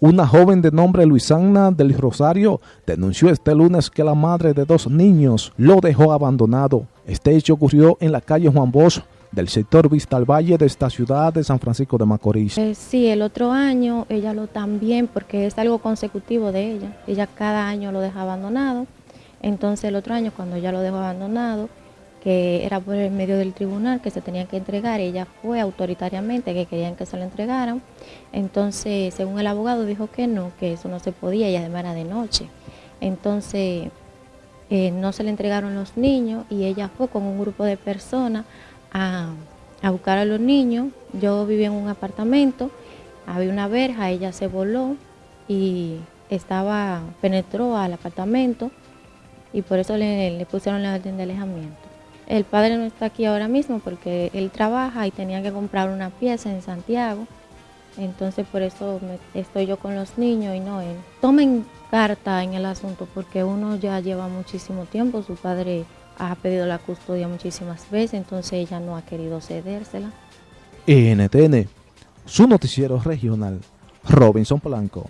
Una joven de nombre Luisana del Rosario denunció este lunes que la madre de dos niños lo dejó abandonado. Este hecho ocurrió en la calle Juan Bosch del sector Vista al Valle de esta ciudad de San Francisco de Macorís. Eh, sí, el otro año ella lo también, porque es algo consecutivo de ella. Ella cada año lo deja abandonado. Entonces el otro año cuando ella lo dejó abandonado, que era por el medio del tribunal que se tenía que entregar, ella fue autoritariamente que querían que se lo entregaran, entonces según el abogado dijo que no, que eso no se podía y además era de noche, entonces eh, no se le entregaron los niños y ella fue con un grupo de personas a, a buscar a los niños, yo vivía en un apartamento, había una verja, ella se voló y estaba, penetró al apartamento y por eso le pusieron la orden de alejamiento. El padre no está aquí ahora mismo porque él trabaja y tenía que comprar una pieza en Santiago. Entonces por eso estoy yo con los niños y no él. Tomen carta en el asunto porque uno ya lleva muchísimo tiempo. Su padre ha pedido la custodia muchísimas veces, entonces ella no ha querido cedérsela. NTN, su noticiero regional, Robinson Polanco.